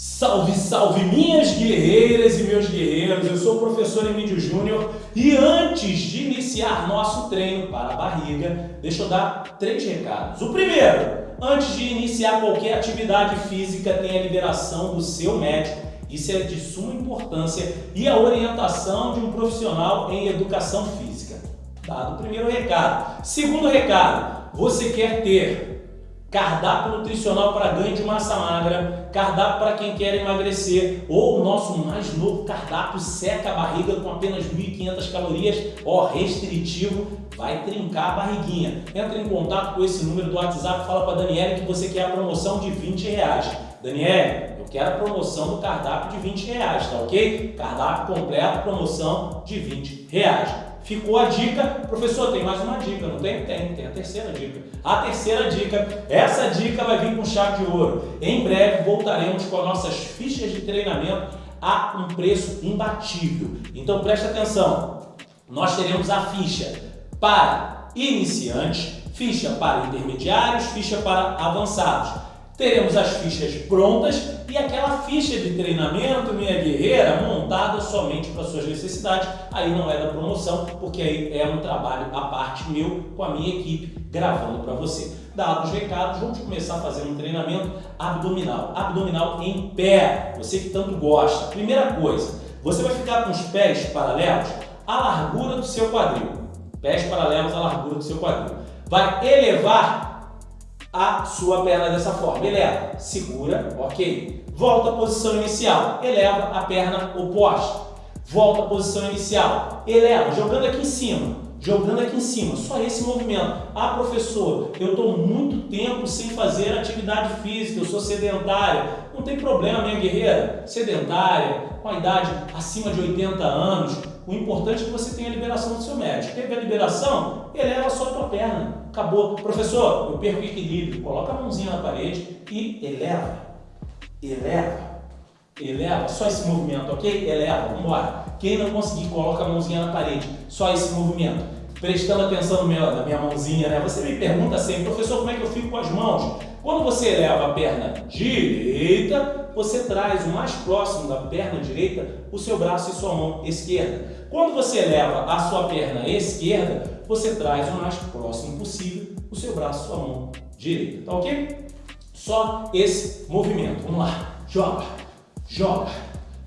Salve, salve minhas guerreiras e meus guerreiros, eu sou o professor Emílio Júnior e antes de iniciar nosso treino para a barriga, deixa eu dar três recados. O primeiro, antes de iniciar qualquer atividade física, tem a liberação do seu médico, isso é de suma importância, e a orientação de um profissional em educação física. Dado o primeiro recado. Segundo recado, você quer ter cardápio nutricional para ganho de massa magra, cardápio para quem quer emagrecer, ou o nosso mais novo cardápio seca a barriga com apenas 1.500 calorias, ó, restritivo, vai trincar a barriguinha. Entra em contato com esse número do WhatsApp, fala para a Daniela que você quer a promoção de 20 reais. Daniela, eu quero a promoção do cardápio de 20 reais, tá ok? Cardápio completo, promoção de 20 reais. Ficou a dica, professor, tem mais uma dica, não tem? Tem, tem a terceira dica. A terceira dica, essa dica vai vir com chave de ouro. Em breve voltaremos com as nossas fichas de treinamento a um preço imbatível. Então preste atenção, nós teremos a ficha para iniciantes, ficha para intermediários, ficha para avançados teremos as fichas prontas e aquela ficha de treinamento, minha guerreira, montada somente para suas necessidades. Aí não é da promoção, porque aí é um trabalho à parte meu com a minha equipe gravando para você. Dados os recados, vamos começar fazer um treinamento abdominal. Abdominal em pé, você que tanto gosta. Primeira coisa, você vai ficar com os pés paralelos à largura do seu quadril. Pés paralelos à largura do seu quadril. Vai elevar a sua perna dessa forma. Eleva, segura, ok. Volta à posição inicial, eleva a perna oposta. Volta à posição inicial, eleva, jogando aqui em cima, jogando aqui em cima, só esse movimento. Ah, professor, eu estou muito tempo sem fazer atividade física, eu sou sedentária. Não tem problema, minha guerreira, sedentária, com a idade acima de 80 anos, o importante é que você tenha a liberação do seu médico. Teve a liberação, eleva só a tua perna. Acabou. Professor, eu perco o equilíbrio. Coloca a mãozinha na parede e eleva. Eleva. Eleva. Só esse movimento, ok? Eleva. Vamos embora. Quem não conseguir, coloca a mãozinha na parede. Só esse movimento. Prestando atenção no meu, na minha mãozinha, né? Você me pergunta sempre, professor, como é que eu fico com as mãos? Quando você eleva a perna direita, você traz o mais próximo da perna direita o seu braço e sua mão esquerda. Quando você eleva a sua perna esquerda, você traz o mais próximo possível o seu braço sua mão direita, tá ok? Só esse movimento. Vamos lá. Joga, joga,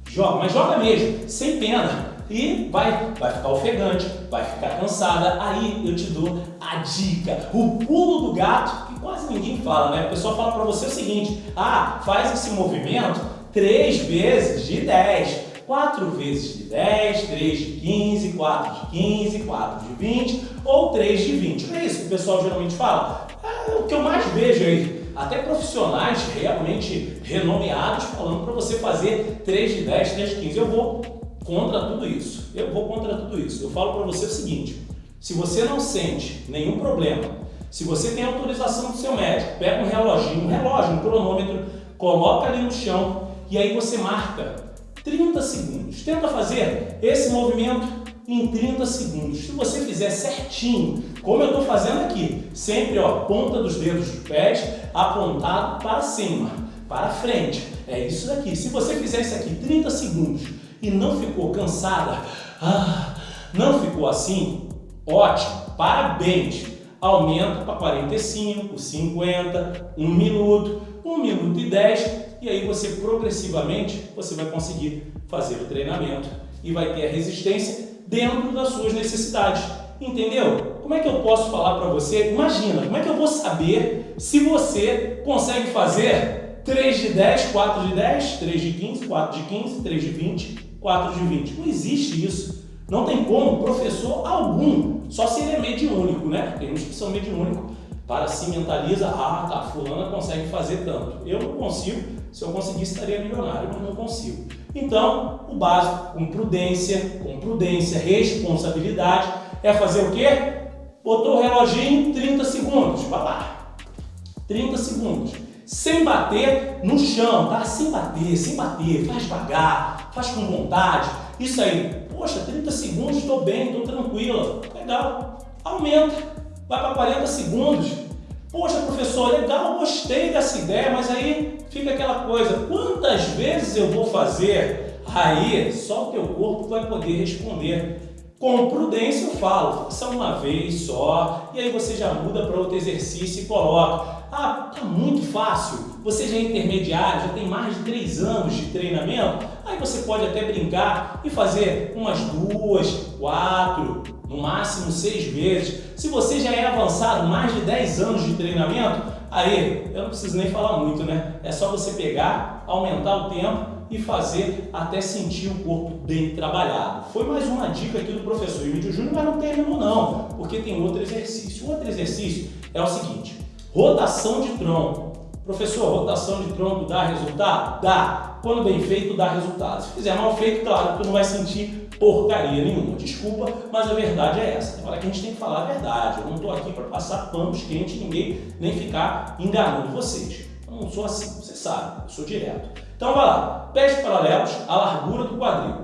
joga, mas joga mesmo, sem pena. E vai, vai ficar ofegante, vai ficar cansada. Aí eu te dou a dica, o pulo do gato, que quase ninguém fala, né? O pessoal fala para você o seguinte, ah, faz esse movimento três vezes de 10. 4 vezes de 10, 3 de 15, 4 de 15, 4 de 20 ou 3 de 20. Não é isso que o pessoal geralmente fala? É o que eu mais vejo aí. Até profissionais realmente renomeados falando para você fazer 3 de 10, 3 de 15. Eu vou contra tudo isso. Eu vou contra tudo isso. Eu falo para você o seguinte, se você não sente nenhum problema, se você tem autorização do seu médico, pega um reloginho, um relógio, um cronômetro, coloca ali no chão e aí você marca 30 segundos. Tenta fazer esse movimento em 30 segundos. Se você fizer certinho, como eu estou fazendo aqui, sempre ó, ponta dos dedos dos pés apontado para cima, para frente. É isso daqui. Se você fizer isso aqui 30 segundos e não ficou cansada, ah, não ficou assim, ótimo, parabéns. Aumenta para 45, 50, 1 minuto, 1 minuto e 10 e aí você progressivamente você vai conseguir fazer o treinamento e vai ter a resistência dentro das suas necessidades. Entendeu? Como é que eu posso falar para você? Imagina, como é que eu vou saber se você consegue fazer 3 de 10, 4 de 10, 3 de 15, 4 de 15, 3 de 20, 4 de 20. Não existe isso. Não tem como professor algum, só se ele é mediúnico, né? Tem uns que são mediúnicos, para si mentaliza, ah, tá, fulana consegue fazer tanto. Eu não consigo, se eu conseguisse, estaria milionário, mas não consigo. Então, o básico, com prudência, com prudência, responsabilidade, é fazer o quê? Botou o reloginho, 30 segundos, vai lá. 30 segundos. Sem bater no chão, tá? Sem bater, sem bater, faz devagar, faz com vontade. Isso aí, poxa, 30 segundos, estou bem, estou tranquila. Legal. Aumenta, vai para 40 segundos. Poxa, professor, legal, gostei dessa ideia, mas aí fica aquela coisa, quantas vezes eu vou fazer? Aí só o teu corpo vai poder responder. Com prudência eu falo, faça uma vez só, e aí você já muda para outro exercício e coloca. Ah, tá muito fácil, você já é intermediário, já tem mais de três anos de treinamento, aí você pode até brincar e fazer umas duas, quatro, no máximo seis vezes. Se você já é avançado, mais de 10 anos de treinamento, aí eu não preciso nem falar muito, né? É só você pegar, aumentar o tempo e fazer até sentir o corpo bem trabalhado. Foi mais uma dica aqui do professor Emílio Júnior, mas não terminou não, porque tem outro exercício. Outro exercício é o seguinte, rotação de tronco. Professor, rotação de tronco dá resultado? Dá. Quando bem feito, dá resultado. Se fizer mal feito, claro, tu não vai sentir porcaria nenhuma. Desculpa, mas a verdade é essa. Hora que a gente tem que falar a verdade. Eu não estou aqui para passar panos quentes ninguém, nem ficar enganando vocês. Eu não sou assim, você sabe, eu sou direto. Então vai lá, pés paralelos à largura do quadril.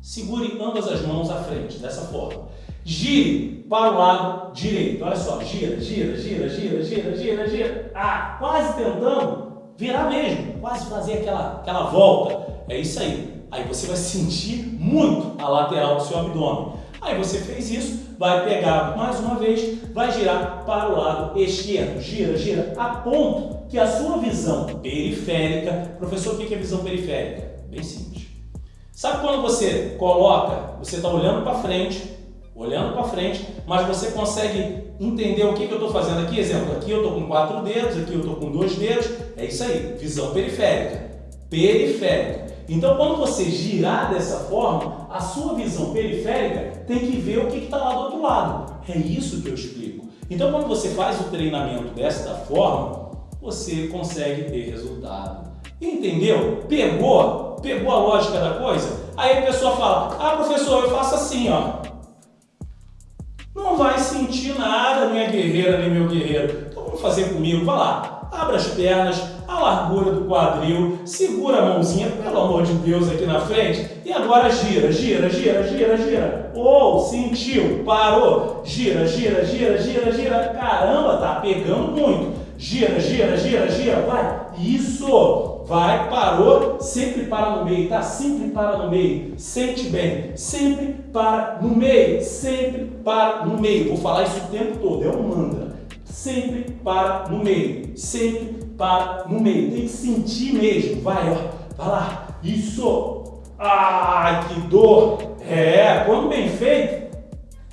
Segure ambas as mãos à frente, dessa forma. Gire para o lado direito. Olha só, gira, gira, gira, gira, gira, gira, gira. Ah, quase tentando virar mesmo, quase fazer aquela, aquela volta. É isso aí. Aí você vai sentir muito a lateral do seu abdômen. Aí você fez isso, vai pegar mais uma vez, vai girar para o lado esquerdo. Gira, gira, a ponto que a sua visão periférica... Professor, o que é visão periférica? Bem simples. Sabe quando você coloca, você está olhando para frente, olhando para frente, mas você consegue entender o que, que eu estou fazendo aqui? Exemplo, aqui eu estou com quatro dedos, aqui eu estou com dois dedos, é isso aí, visão periférica. Periférica. Então, quando você girar dessa forma, a sua visão periférica tem que ver o que está lá do outro lado. É isso que eu explico. Então, quando você faz o treinamento desta forma, você consegue ter resultado. Entendeu? Pegou? Pegou a lógica da coisa? Aí a pessoa fala, ah professor, eu faço assim, ó. Não vai sentir nada, minha guerreira, nem meu guerreiro. Então vamos fazer comigo, vai lá. Abra as pernas, a largura do quadril, segura a mãozinha, pelo amor de Deus, aqui na frente, e agora gira, gira, gira, gira, gira. Ou, oh, sentiu, parou, gira, gira, gira, gira, gira. Caramba, tá pegando muito. Gira, gira, gira, gira, vai. Isso. Vai, parou, sempre para no meio, tá? Sempre para no meio. Sente bem. Sempre para no meio. Sempre para no meio. Vou falar isso o tempo todo, é um mantra. Sempre para no meio. Sempre para no meio. Tem que sentir mesmo. Vai, ó. Vai lá. Isso. Ai, que dor. É, quando bem feito,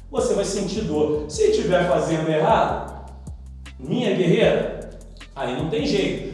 você vai sentir dor. Se estiver fazendo errado, minha guerreira, aí não tem jeito.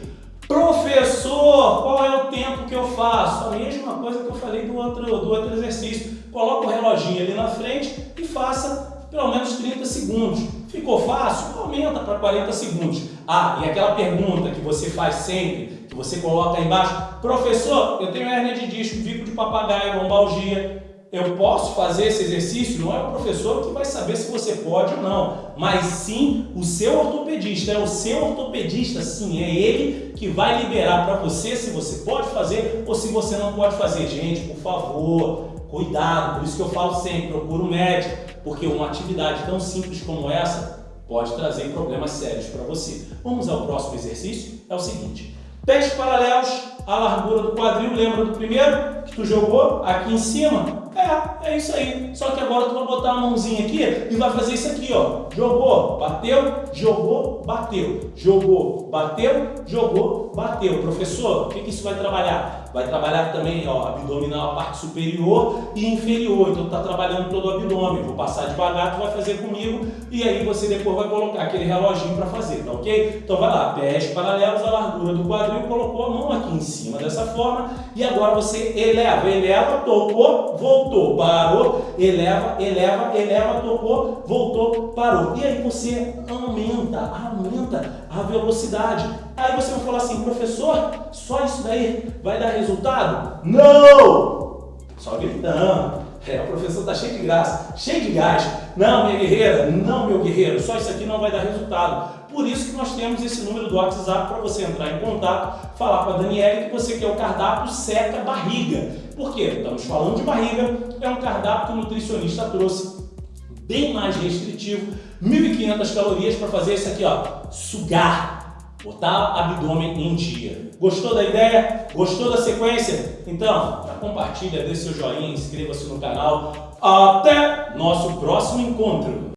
Professor, qual é o tempo que eu faço? A mesma coisa que eu falei do outro, do outro exercício. Coloca o reloginho ali na frente e faça pelo menos 30 segundos. Ficou fácil? Aumenta para 40 segundos. Ah, e aquela pergunta que você faz sempre, que você coloca aí embaixo, professor, eu tenho hernia de disco, bico de papagaio, lombalgia, eu posso fazer esse exercício? Não é o professor que vai saber se você pode ou não, mas sim o seu ortopedista. É o seu ortopedista, sim, é ele que vai liberar para você se você pode fazer ou se você não pode fazer. Gente, por favor, cuidado, por isso que eu falo sempre, procura um médico, porque uma atividade tão simples como essa pode trazer problemas sérios para você. Vamos ao próximo exercício? É o seguinte, pés paralelos à largura do quadril, lembra do primeiro que tu jogou aqui em cima? É, é isso aí. Só que agora tu vai botar a mãozinha aqui e vai fazer isso aqui, ó. Jogou, bateu, jogou, bateu. Jogou, bateu, jogou, bateu. Professor, o que, que isso vai trabalhar? Vai trabalhar também, ó, abdominal, a parte superior e inferior. Então, tá trabalhando todo o abdômen. Vou passar devagar, tu vai fazer comigo e aí você depois vai colocar aquele reloginho para fazer, tá ok? Então, vai lá, pés paralelos à largura do quadril, colocou a mão aqui em cima dessa forma e agora você eleva, eleva, tocou, voltou, parou, eleva, eleva, eleva, tocou, voltou, parou. E aí você aumenta, aumenta a velocidade. Aí você vai falar assim, professor, só isso daí vai dar resultado? Não! Só gritando. É, o professor está cheio de graça, cheio de gás. Não, minha guerreira, não, meu guerreiro, só isso aqui não vai dar resultado. Por isso que nós temos esse número do WhatsApp para você entrar em contato, falar com a Daniela que você quer o cardápio seca barriga. Por quê? Estamos falando de barriga, é um cardápio que o nutricionista trouxe bem mais restritivo, 1.500 calorias para fazer isso aqui, ó, sugar botar abdômen em dia. Gostou da ideia? Gostou da sequência? Então, compartilha, dê seu joinha, inscreva-se no canal. Até nosso próximo encontro!